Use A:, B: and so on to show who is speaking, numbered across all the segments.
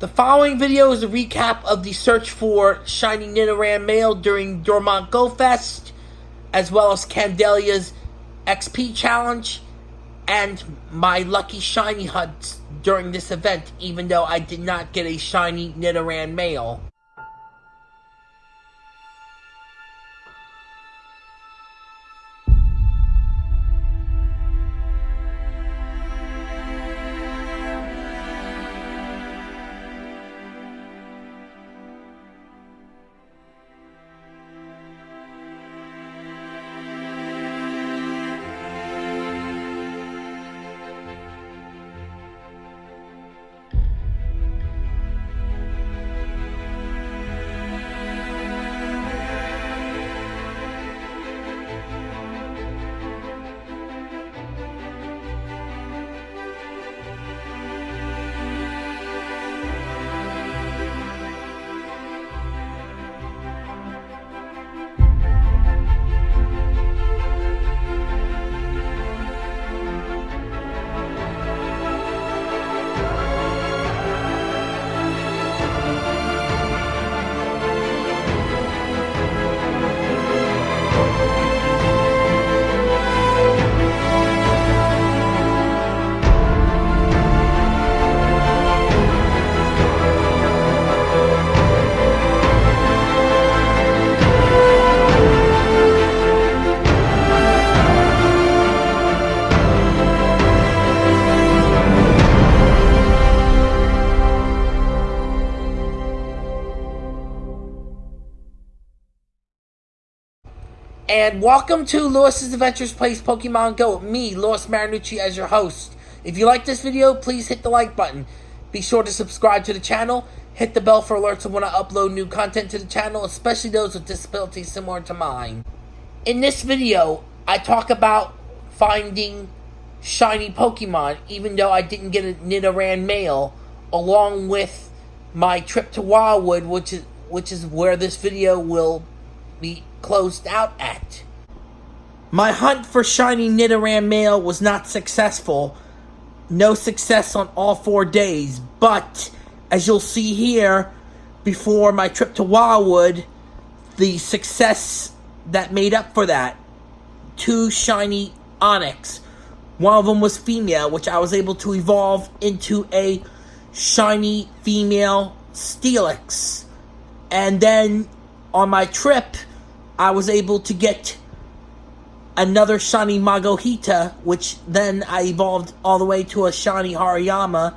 A: The following video is a recap of the search for Shiny Nidoran male during Dortmund Go Fest, as well as Candela's XP challenge, and my lucky shiny hunts during this event, even though I did not get a shiny Nidoran male. And welcome to Lewis's Adventures Plays Pokemon Go with me, Lewis Marinucci, as your host. If you like this video, please hit the like button. Be sure to subscribe to the channel. Hit the bell for alerts when I upload new content to the channel, especially those with disabilities similar to mine. In this video, I talk about finding shiny Pokemon, even though I didn't get a Nidoran male, along with my trip to Wildwood, which is which is where this video will be closed out at. My hunt for shiny Nidoran male was not successful. No success on all four days, but as you'll see here, before my trip to Wildwood, the success that made up for that, two shiny Onix. One of them was female, which I was able to evolve into a shiny female Steelix. And then on my trip, I was able to get another shiny Makuhita, which then I evolved all the way to a shiny Hariyama,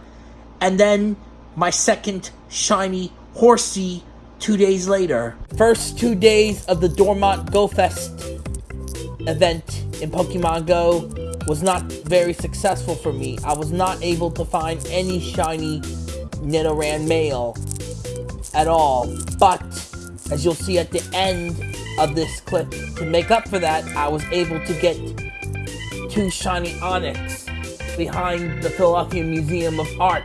A: and then my second shiny Horsea two days later. First two days of the Dortmund Go Fest event in Pokemon Go was not very successful for me. I was not able to find any shiny Nidoran male at all, but as you'll see at the end of this clip. To make up for that, I was able to get two shiny Onix behind the Philadelphia Museum of Art.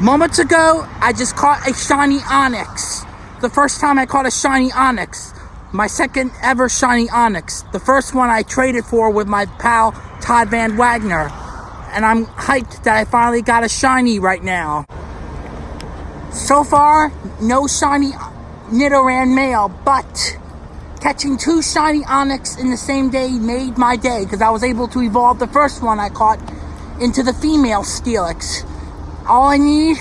A: Moments ago, I just caught a shiny Onix. The first time I caught a shiny Onix. My second ever shiny Onix. The first one I traded for with my pal Todd Van Wagner. And I'm hyped that I finally got a shiny right now. So far, no shiny Nidoran male, but catching two shiny Onix in the same day made my day because I was able to evolve the first one I caught into the female Steelix. All I need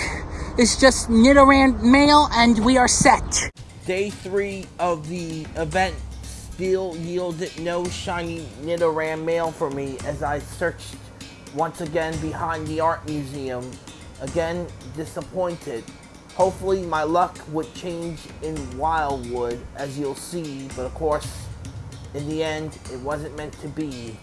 A: is just Nidoran male and we are set. Day three of the event still yielded no shiny Nidoran male for me as I searched once again behind the art museum. Again, disappointed. Hopefully my luck would change in Wildwood as you'll see, but of course, in the end, it wasn't meant to be.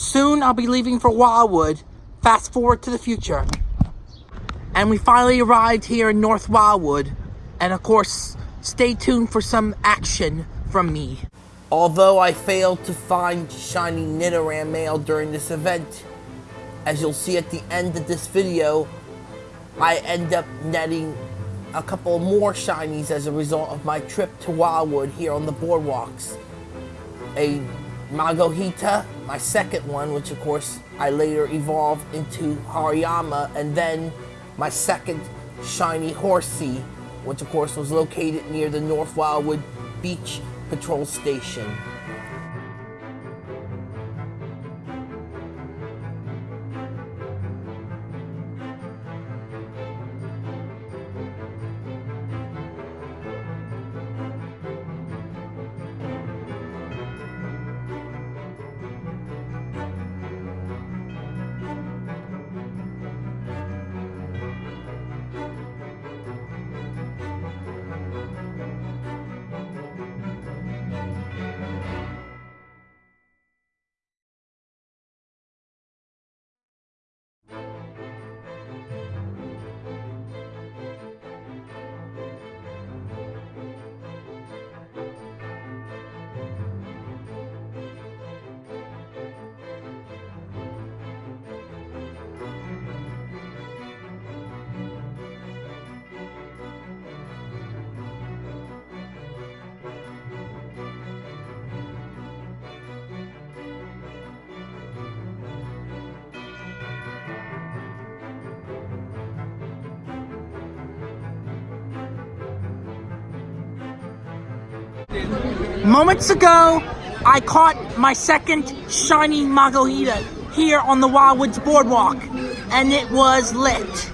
A: Soon I'll be leaving for Wildwood. Fast forward to the future. And we finally arrived here in North Wildwood. And of course, stay tuned for some action from me. Although I failed to find shiny Nidoran male during this event, as you'll see at the end of this video, I end up netting a couple more shinies as a result of my trip to Wildwood here on the boardwalks. A Makuhita, my second one, which of course I later evolved into Hariyama, and then my second shiny Horsea, which of course was located near the North Wildwood Beach Patrol Station. Moments ago, I caught my second shiny Makuhita here on the Wildwoods Boardwalk, and it was lit.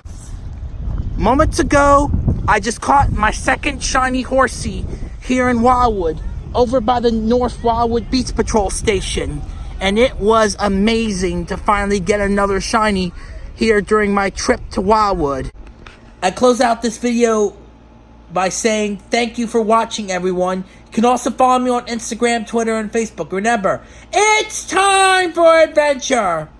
A: Moments ago, I just caught my second shiny Horsea here in Wildwood, over by the North Wildwood Beach Patrol station. And it was amazing to finally get another shiny here during my trip to Wildwood. I close out this video by saying thank you for watching, everyone. You can also follow me on Instagram, Twitter, and Facebook. Remember, it's time for adventure!